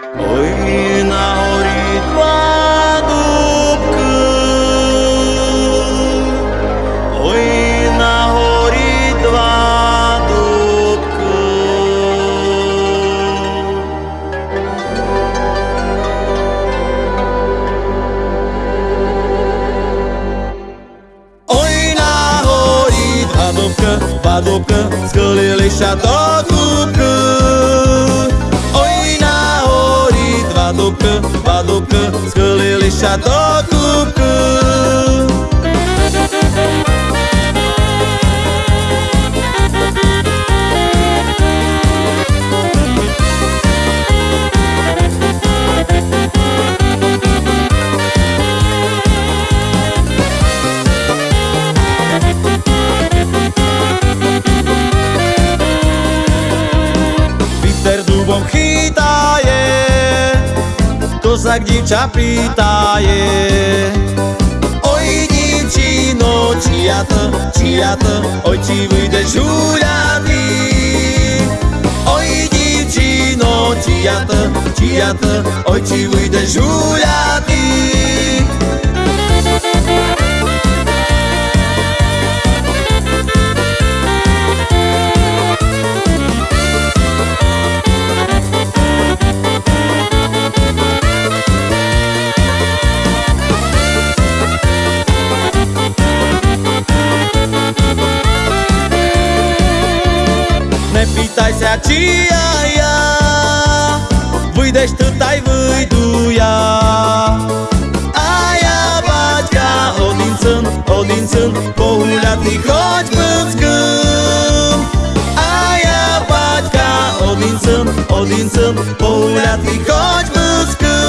Ой, на горі два дубки, ой, на горі два дубки. Ой, на горі два дубка, два дубка, схилилися до Badoucan, Badoucan, Skelele, Peter do Bom tak divča pritaje Oj divčino, čia to, čia to, oj či vyjdeš uľady Oj divčino, čia to, čia to, oj či vyjdeš uľady ne pitaj se aceea ia. Vâi de ai vâi duia. Aia baťka odincân, odincân Pohuľatý choď plnským Aia băieca, o din sân, baťka odincân, odincân Pohuľatý choď plnským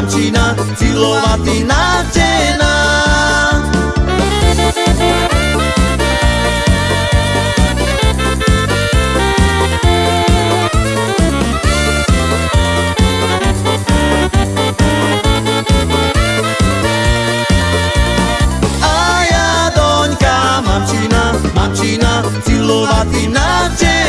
Jamčina, Cilovatý navtená. A ja, doňka, mamčina, mamčina, Cilovatý navtená.